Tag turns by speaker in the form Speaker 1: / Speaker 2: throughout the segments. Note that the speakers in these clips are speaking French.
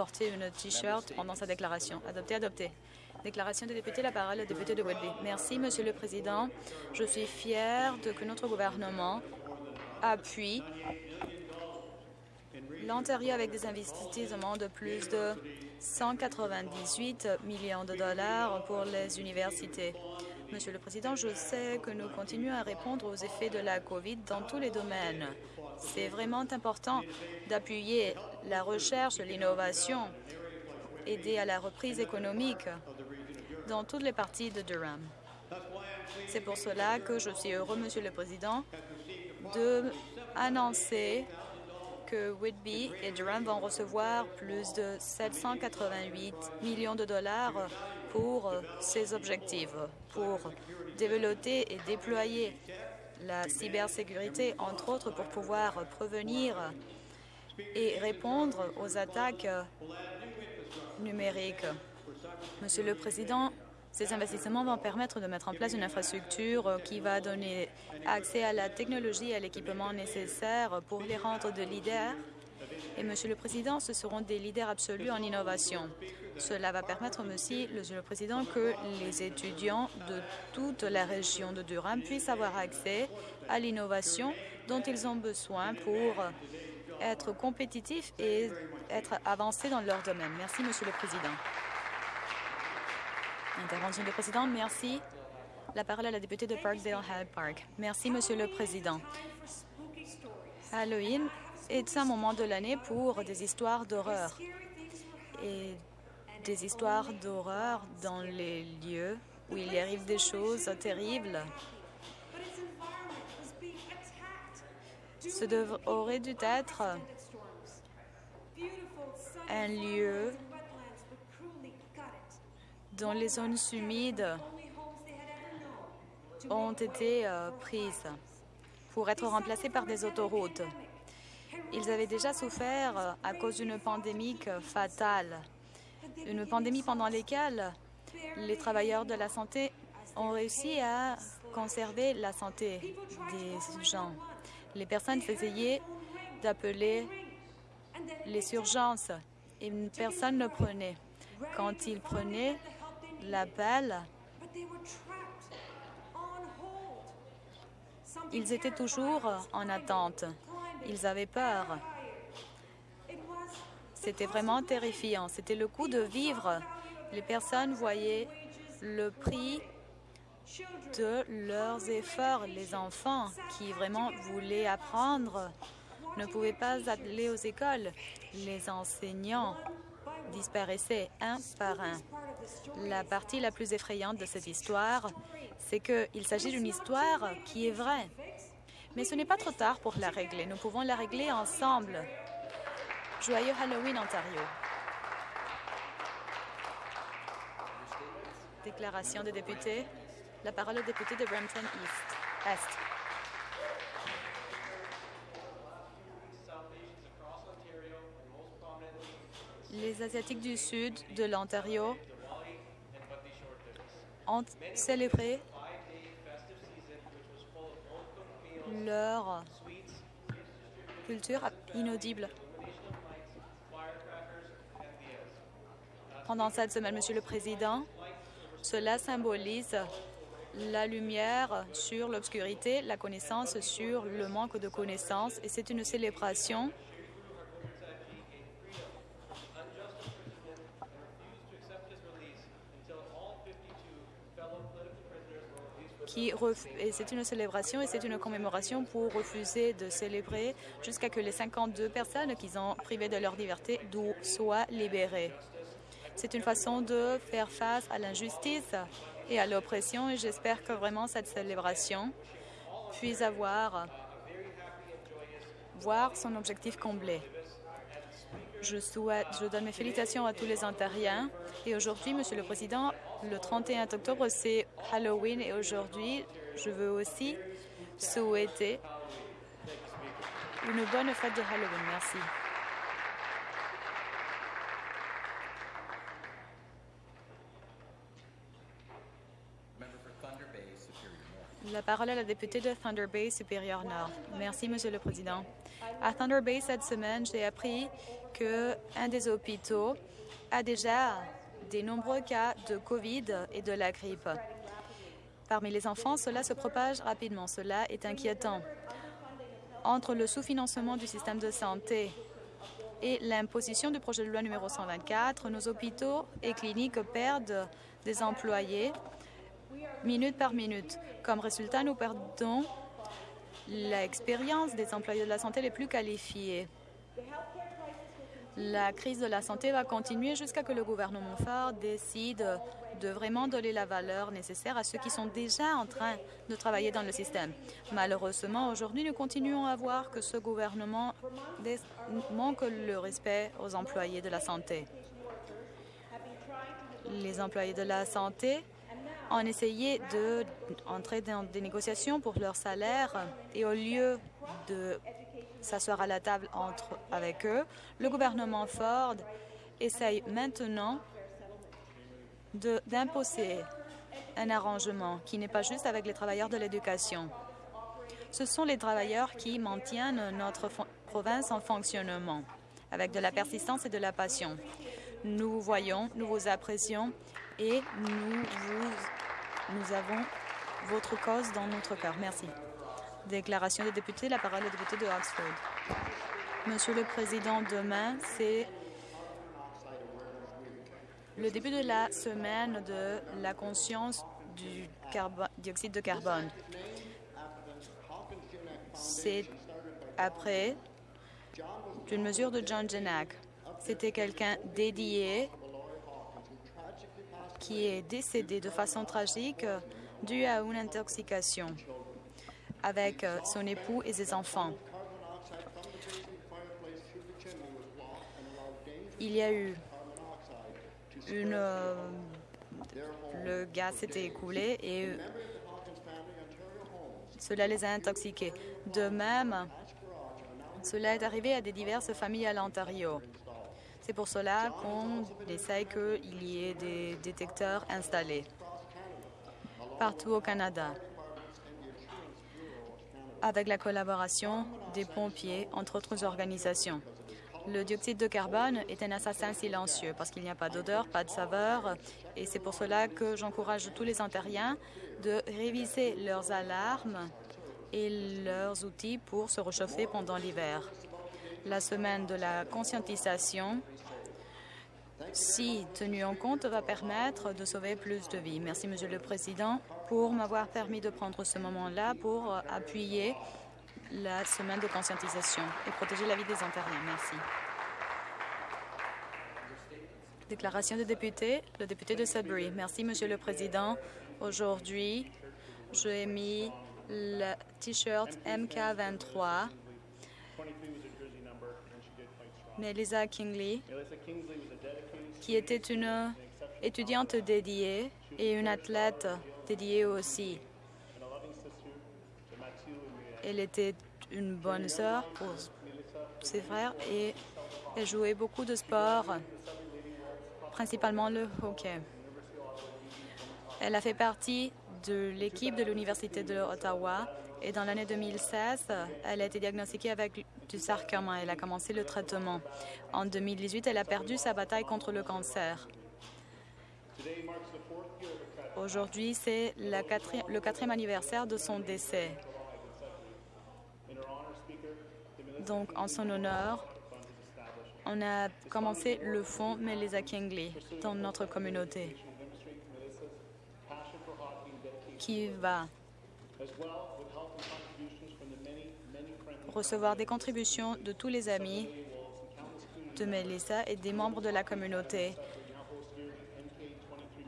Speaker 1: porter une T-shirt pendant sa déclaration. Adopté, adopté. Déclaration des députés, la parole au député de Whitby. Merci, Monsieur le Président. Je suis fier de que notre gouvernement appuie l'Ontario avec des investissements de plus de 198 millions de dollars pour les universités. Monsieur le Président, je sais que nous continuons à répondre aux effets de la COVID dans tous les domaines. C'est vraiment important d'appuyer la recherche, l'innovation, aider à la reprise économique dans toutes les parties de Durham. C'est pour cela que je suis heureux, Monsieur le Président, de annoncer que Whitby et Durham vont recevoir plus de 788 millions de dollars pour ces objectifs, pour développer et déployer la cybersécurité, entre autres pour pouvoir prévenir et répondre aux attaques numériques. Monsieur le Président, ces investissements vont permettre de mettre en place une infrastructure qui va donner accès à la technologie et à l'équipement nécessaire pour les rendre de leaders. Et, Monsieur le Président, ce seront des leaders absolus en innovation. Cela va permettre aussi, Monsieur le Président, que les étudiants de toute la région de Durham puissent avoir accès à l'innovation dont ils ont besoin pour être compétitifs et être avancés dans leur domaine. Merci, Monsieur le Président. Intervention du président, merci. La parole à la députée de Parkdale Hyde Park. Merci, Monsieur le Président. Halloween est un moment de l'année pour des histoires d'horreur et des histoires d'horreur dans les lieux où il y arrive des choses terribles. Ce aurait dû être un lieu dont les zones humides ont été euh, prises pour être remplacées par des autoroutes. Ils avaient déjà souffert euh, à cause d'une pandémie fatale, une pandémie pendant laquelle les travailleurs de la santé ont réussi à conserver la santé des gens. Les personnes essayaient d'appeler les urgences et personne ne prenait. Quand ils prenaient, l'appel, ils étaient toujours en attente. Ils avaient peur. C'était vraiment terrifiant. C'était le coup de vivre. Les personnes voyaient le prix de leurs efforts. Les enfants qui vraiment voulaient apprendre ne pouvaient pas aller aux écoles. Les enseignants disparaissaient un par un. La partie la plus effrayante de cette histoire, c'est qu'il s'agit d'une histoire qui est vraie. Mais ce n'est pas trop tard pour la régler. Nous pouvons la régler ensemble. Joyeux Halloween, Ontario. Déclaration des députés. La parole au député de Brampton East. Est. Les Asiatiques du Sud de l'Ontario ont célébré leur culture inaudible. Pendant cette semaine, Monsieur le Président, cela symbolise la lumière sur l'obscurité, la connaissance sur le manque de connaissances et c'est une célébration et c'est une célébration et c'est une commémoration pour refuser de célébrer jusqu'à que les 52 personnes qu'ils ont privées de leur liberté soient libérées. C'est une façon de faire face à l'injustice et à l'oppression et j'espère que vraiment cette célébration puisse avoir voir son objectif comblé. Je, souhaite, je donne mes félicitations à tous les Ontariens. Et aujourd'hui, Monsieur le Président, le 31 octobre, c'est Halloween. Et aujourd'hui, je veux aussi souhaiter une bonne fête de Halloween. Merci. La parole est à la députée de Thunder Bay, Supérieur Nord. Merci, Monsieur le Président. À Thunder Bay, cette semaine, j'ai appris qu'un des hôpitaux a déjà des nombreux cas de COVID et de la grippe. Parmi les enfants, cela se propage rapidement. Cela est inquiétant. Entre le sous-financement du système de santé et l'imposition du projet de loi numéro 124, nos hôpitaux et cliniques perdent des employés minute par minute. Comme résultat, nous perdons l'expérience des employés de la santé les plus qualifiés. La crise de la santé va continuer jusqu'à que le gouvernement fort décide de vraiment donner la valeur nécessaire à ceux qui sont déjà en train de travailler dans le système. Malheureusement, aujourd'hui, nous continuons à voir que ce gouvernement manque le respect aux employés de la santé. Les employés de la santé ont essayé d'entrer dans des négociations pour leur salaire et au lieu de s'asseoir à la table entre, avec eux, le gouvernement Ford essaye maintenant d'imposer un arrangement qui n'est pas juste avec les travailleurs de l'éducation. Ce sont les travailleurs qui maintiennent notre province en fonctionnement avec de la persistance et de la passion. Nous voyons, nous vous apprécions et nous, vous, nous avons votre cause dans notre cœur. Merci. Déclaration des députés. La parole est député de Oxford. Monsieur le Président, demain, c'est le début de la semaine de la conscience du dioxyde de carbone. C'est après une mesure de John Janak. C'était quelqu'un dédié qui est décédé de façon tragique due à une intoxication avec euh, son époux et ses enfants. Il y a eu une... Euh, le gaz s'était écoulé et cela les a intoxiqués. De même, cela est arrivé à des diverses familles à l'Ontario. C'est pour cela qu'on essaye qu'il y ait des détecteurs installés partout au Canada avec la collaboration des pompiers, entre autres organisations. Le dioxyde de carbone est un assassin silencieux parce qu'il n'y a pas d'odeur, pas de saveur, et c'est pour cela que j'encourage tous les Ontariens de réviser leurs alarmes et leurs outils pour se réchauffer pendant l'hiver. La semaine de la conscientisation, si tenue en compte, va permettre de sauver plus de vies. Merci, Monsieur le Président pour m'avoir permis de prendre ce moment-là pour appuyer la semaine de conscientisation et protéger la vie des Ontariens. Merci. Déclaration de député, le député de Sudbury. Merci, Monsieur le Président. Aujourd'hui, j'ai mis le T-shirt MK23. Melissa Kingley, qui était une étudiante dédiée et une athlète dédiée aussi. Elle était une bonne sœur pour ses frères et elle jouait beaucoup de sports, principalement le hockey. Elle a fait partie de l'équipe de l'Université de Ottawa et dans l'année 2016, elle a été diagnostiquée avec du sarcome. Elle a commencé le traitement. En 2018, elle a perdu sa bataille contre le cancer. Aujourd'hui, c'est le quatrième anniversaire de son décès. Donc, en son honneur, on a commencé le fonds Melissa Kingley dans notre communauté qui va recevoir des contributions de tous les amis de Melissa et des membres de la communauté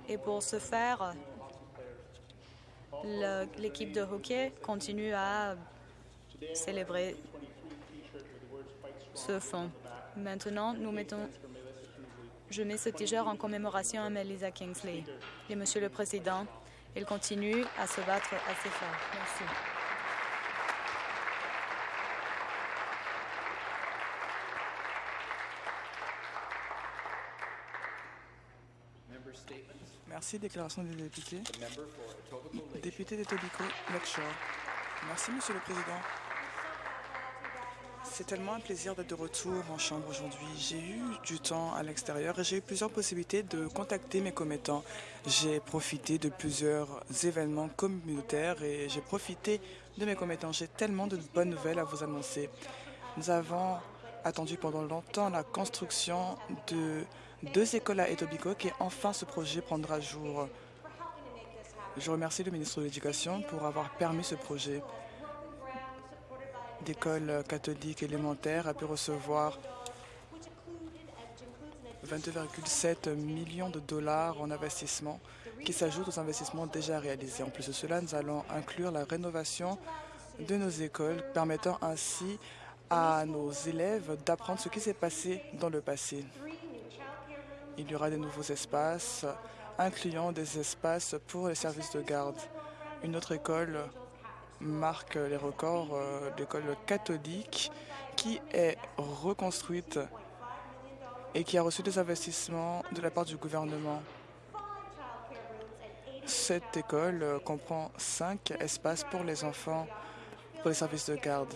Speaker 1: et pour ce faire, l'équipe de hockey continue à célébrer ce fonds. Maintenant, nous mettons, je mets ce t-shirt en commémoration à Melissa Kingsley. Et Monsieur le Président, il continue à se battre assez fort. Merci.
Speaker 2: Merci. Déclaration des députés. Député d'Etobicoke Lakeshore. Merci, Monsieur le Président. C'est tellement un plaisir d'être de retour en Chambre aujourd'hui. J'ai eu du temps à l'extérieur et j'ai eu plusieurs possibilités de contacter mes commettants. J'ai profité de plusieurs événements communautaires et j'ai profité de mes commettants. J'ai tellement de bonnes nouvelles à vous annoncer. Nous avons attendu pendant longtemps la construction de deux écoles à Etobicoke et enfin ce projet prendra jour. Je remercie le ministre de l'Éducation pour avoir permis ce projet d'école catholique élémentaire a pu recevoir 22,7 millions de dollars en investissement qui s'ajoutent aux investissements déjà réalisés. En plus de cela, nous allons inclure la rénovation de nos écoles, permettant ainsi à nos élèves d'apprendre ce qui s'est passé dans le passé. Il y aura de nouveaux espaces, incluant des espaces pour les services de garde. Une autre école marque les records euh, d'école catholique qui est reconstruite et qui a reçu des investissements de la part du gouvernement. Cette école euh, comprend cinq espaces pour les enfants, pour les services de garde.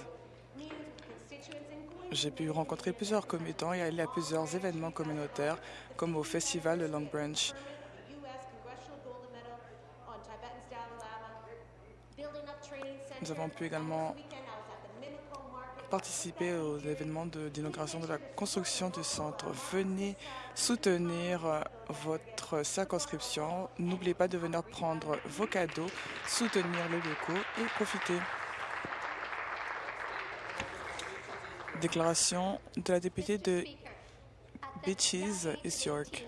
Speaker 2: J'ai pu rencontrer plusieurs commettants et aller à plusieurs événements communautaires, comme au festival de Long Branch. Nous avons pu également participer aux événements d'inauguration de, de, la construction du centre. Venez soutenir euh, votre circonscription. N'oubliez pas de venir prendre vos cadeaux, soutenir les locaux et profiter. Déclaration de la députée de Beaches, East York.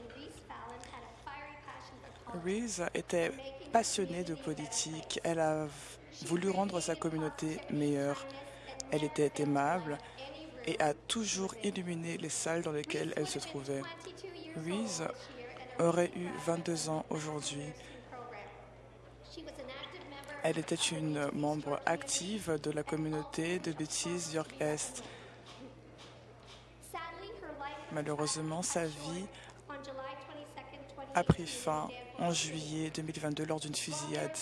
Speaker 2: Reese était passionnée de politique. Elle a voulu rendre sa communauté meilleure. Elle était aimable et a toujours illuminé les salles dans lesquelles elle se trouvait. Reese aurait eu 22 ans aujourd'hui. Elle était une membre active de la communauté de Beatties York-Est. Malheureusement, sa vie a pris fin en juillet 2022 lors d'une fusillade.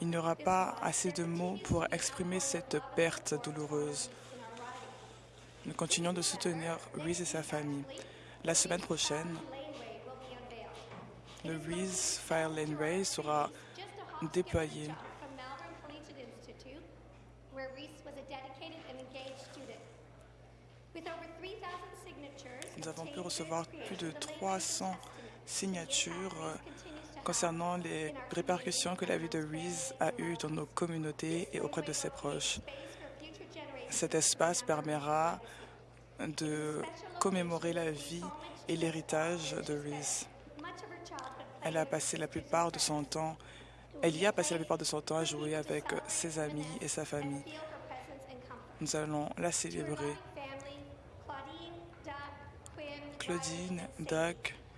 Speaker 2: Il n'y aura pas assez de mots pour exprimer cette perte douloureuse. Nous continuons de soutenir Reese et sa famille. La semaine prochaine, le Reese Fire Lane Ray sera déployé. Nous avons pu recevoir plus de 300 signatures concernant les répercussions que la vie de Reese a eues dans nos communautés et auprès de ses proches. Cet espace permettra de commémorer la vie et l'héritage de Reese. Elle a passé la plupart de son temps, elle y a passé la plupart de son temps à jouer avec ses amis et sa famille. Nous allons la célébrer. Claudine, Doug,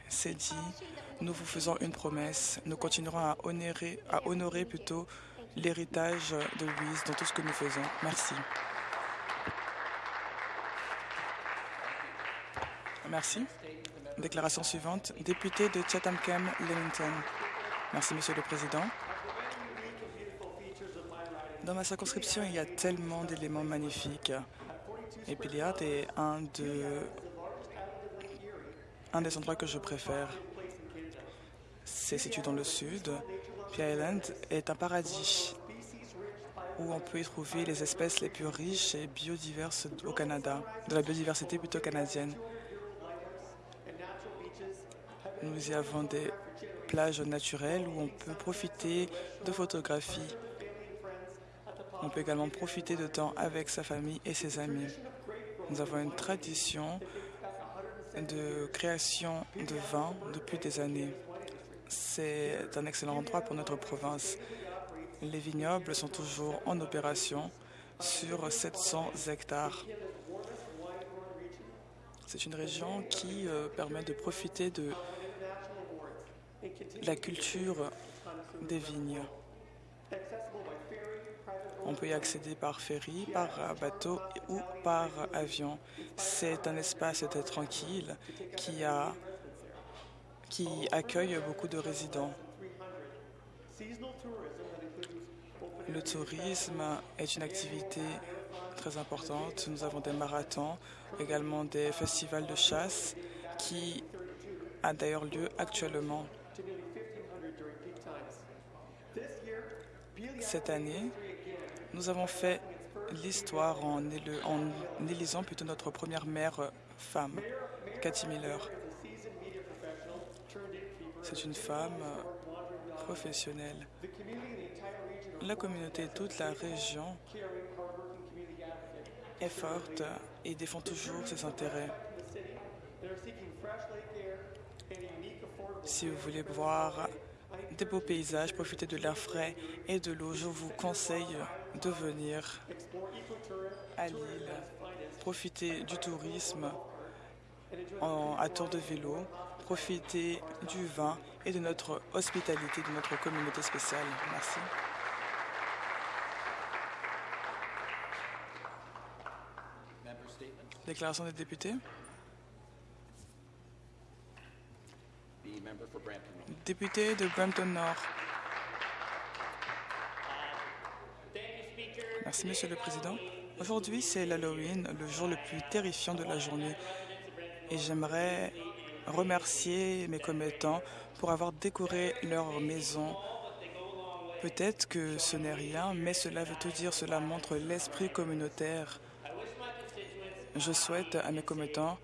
Speaker 2: Cédie, nous vous faisons une promesse. Nous continuerons à honorer, à honorer plutôt l'héritage de Louise dans tout ce que nous faisons. Merci. Merci. Déclaration suivante. Député de Chatham-Cam-Leamington. Merci, Monsieur le Président. Dans ma circonscription, il y a tellement d'éléments magnifiques. Et Pilliard est un, de, un des endroits que je préfère. C'est situé dans le sud. Pea Island est un paradis où on peut y trouver les espèces les plus riches et biodiverses au Canada, de la biodiversité plutôt canadienne. Nous y avons des plages naturelles où on peut profiter de photographies. On peut également profiter de temps avec sa famille et ses amis. Nous avons une tradition de création de vin depuis des années. C'est un excellent endroit pour notre province. Les vignobles sont toujours en opération sur 700 hectares. C'est une région qui euh, permet de profiter de la culture des vignes. On peut y accéder par ferry, par bateau ou par avion. C'est un espace très tranquille qui, accueille beaucoup de résidents. Le tourisme est une activité très importante. Nous avons des marathons, également des festivals de chasse qui a d'ailleurs lieu actuellement. Cette année, nous avons fait l'histoire en, élisant plutôt notre première maire femme, Cathy Miller. C'est une femme professionnelle. La communauté, toute la région est forte et défend toujours ses intérêts. Si vous voulez voir des beaux paysages, profiter de l'air frais et de l'eau, je vous conseille de venir à Lille, profiter du tourisme à tour de vélo, profiter du vin et de notre hospitalité, de notre communauté spéciale. Merci. Déclaration des députés. Député de Brampton Nord. Merci, Monsieur le Président. Aujourd'hui, c'est l'Halloween, le jour le plus terrifiant de la journée. Et j'aimerais remercier mes commettants pour avoir décoré leur maison. Peut-être que ce n'est rien, mais cela veut tout dire. Cela montre l'esprit communautaire. Je souhaite à mes commettants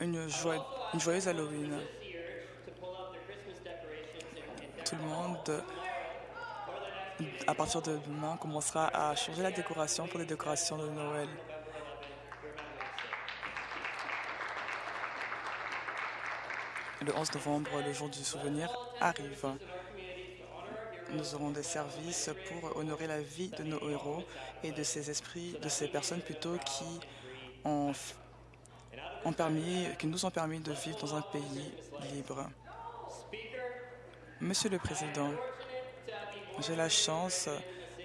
Speaker 2: une, une joyeuse Halloween. Tout le monde, à partir de demain, commencera à changer la décoration pour les décorations de Noël. Le 11 novembre, le jour du souvenir, arrive. Nous aurons des services pour honorer la vie de nos héros et de ces esprits, de ces personnes plutôt qui ont permis, qui nous ont permis de vivre dans un pays libre. Monsieur le Président, j'ai la chance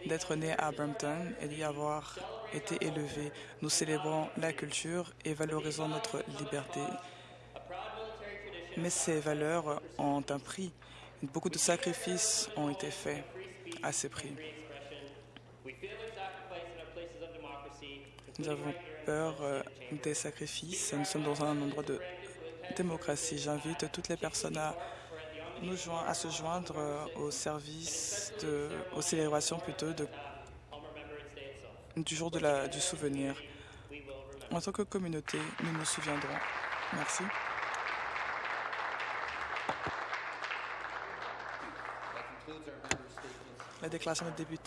Speaker 2: d'être né à Brampton et d'y avoir été élevé. Nous célébrons la culture et valorisons notre liberté. Mais ces valeurs ont un prix. Beaucoup de sacrifices ont été faits à ces prix. Nous avons peur euh, des sacrifices. Nous sommes dans un endroit de démocratie. J'invite toutes les personnes à nous à se joindre euh, au service, de, aux célébrations plutôt de, du jour de la, du souvenir. En tant que communauté, nous nous souviendrons. Merci. La déclaration des députés.